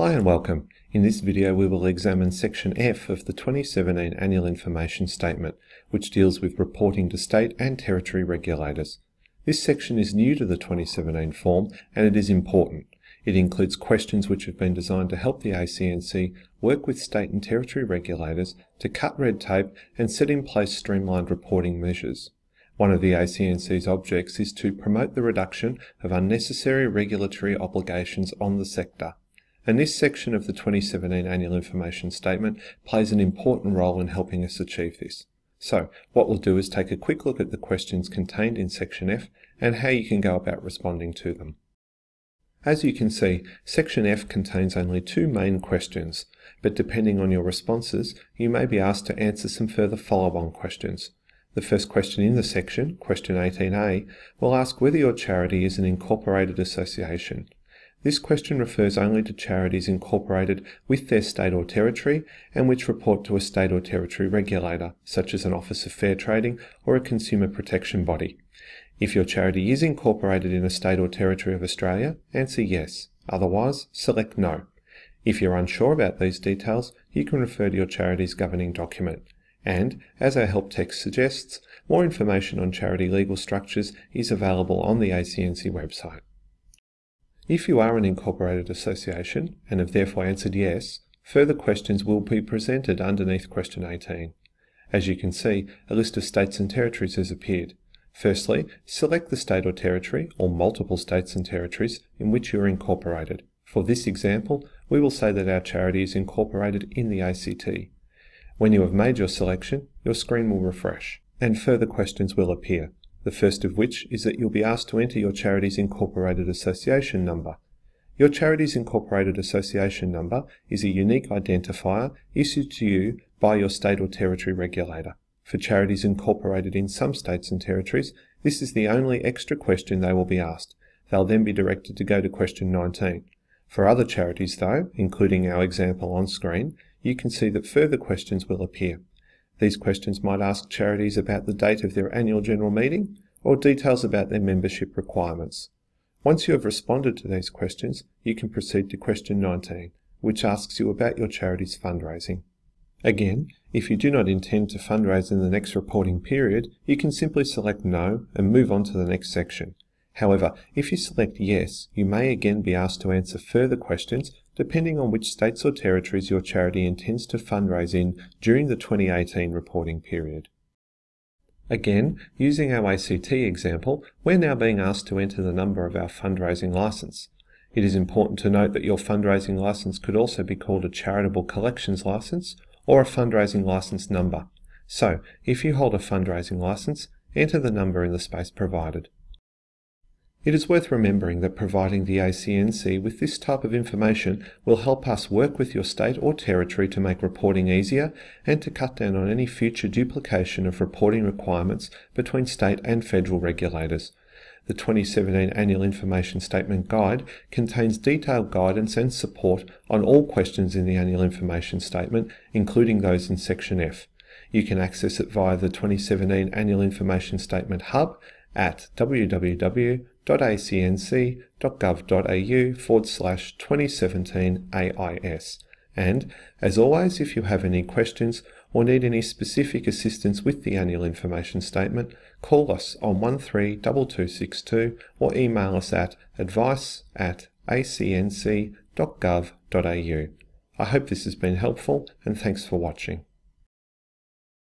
Hi and welcome. In this video we will examine Section F of the 2017 Annual Information Statement, which deals with reporting to state and territory regulators. This section is new to the 2017 form and it is important. It includes questions which have been designed to help the ACNC work with state and territory regulators to cut red tape and set in place streamlined reporting measures. One of the ACNC's objects is to promote the reduction of unnecessary regulatory obligations on the sector. And this section of the 2017 Annual Information Statement plays an important role in helping us achieve this. So, what we'll do is take a quick look at the questions contained in Section F and how you can go about responding to them. As you can see, Section F contains only two main questions, but depending on your responses, you may be asked to answer some further follow-on questions. The first question in the section, question 18a, will ask whether your charity is an incorporated association. This question refers only to charities incorporated with their state or territory and which report to a state or territory regulator, such as an Office of Fair Trading or a consumer protection body. If your charity is incorporated in a state or territory of Australia, answer yes. Otherwise, select no. If you're unsure about these details, you can refer to your charity's governing document. And, as our help text suggests, more information on charity legal structures is available on the ACNC website. If you are an incorporated association and have therefore answered yes, further questions will be presented underneath question 18. As you can see, a list of states and territories has appeared. Firstly, select the state or territory, or multiple states and territories, in which you are incorporated. For this example, we will say that our charity is incorporated in the ACT. When you have made your selection, your screen will refresh, and further questions will appear, the first of which is that you'll be asked to enter your charity's Incorporated Association number. Your charity's Incorporated Association number is a unique identifier issued to you by your state or territory regulator. For charities incorporated in some states and territories, this is the only extra question they will be asked. They'll then be directed to go to question 19. For other charities though, including our example on screen, you can see that further questions will appear. These questions might ask charities about the date of their annual general meeting or details about their membership requirements. Once you have responded to these questions, you can proceed to question 19, which asks you about your charity's fundraising. Again, if you do not intend to fundraise in the next reporting period, you can simply select No and move on to the next section. However, if you select Yes, you may again be asked to answer further questions depending on which states or territories your charity intends to fundraise in during the 2018 reporting period. Again, using our ACT example, we're now being asked to enter the number of our fundraising licence. It is important to note that your fundraising licence could also be called a charitable collections licence or a fundraising licence number. So, if you hold a fundraising licence, enter the number in the space provided. It is worth remembering that providing the ACNC with this type of information will help us work with your state or territory to make reporting easier and to cut down on any future duplication of reporting requirements between state and federal regulators. The 2017 Annual Information Statement Guide contains detailed guidance and support on all questions in the Annual Information Statement, including those in Section F. You can access it via the 2017 Annual Information Statement Hub at www.acnc.gov.au forward slash 2017 AIS. And, as always, if you have any questions or need any specific assistance with the annual information statement, call us on 132262 or email us at advice at acnc.gov.au. I hope this has been helpful and thanks for watching.